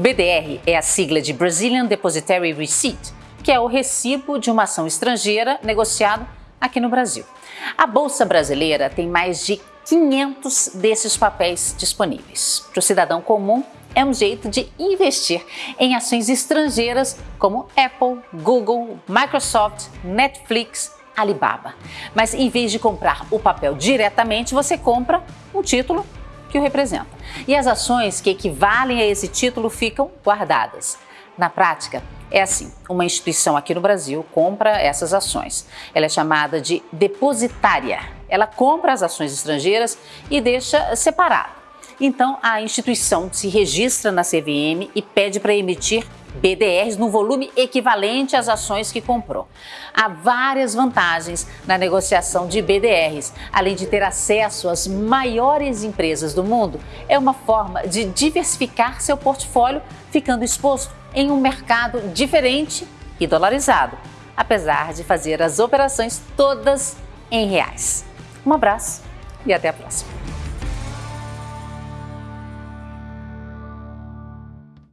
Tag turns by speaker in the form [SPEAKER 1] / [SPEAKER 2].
[SPEAKER 1] BDR é a sigla de Brazilian Depositary Receipt, que é o recibo de uma ação estrangeira negociado aqui no Brasil. A Bolsa Brasileira tem mais de 500 desses papéis disponíveis. Para o cidadão comum, é um jeito de investir em ações estrangeiras como Apple, Google, Microsoft, Netflix, Alibaba. Mas em vez de comprar o papel diretamente, você compra um título que o representa. E as ações que equivalem a esse título ficam guardadas. Na prática, é assim: uma instituição aqui no Brasil compra essas ações. Ela é chamada de depositária. Ela compra as ações estrangeiras e deixa separado. Então, a instituição se registra na CVM e pede para emitir BDRs no volume equivalente às ações que comprou. Há várias vantagens na negociação de BDRs, além de ter acesso às maiores empresas do mundo, é uma forma de diversificar seu portfólio, ficando exposto em um mercado diferente e dolarizado, apesar de fazer as operações todas em reais. Um abraço e até a próxima.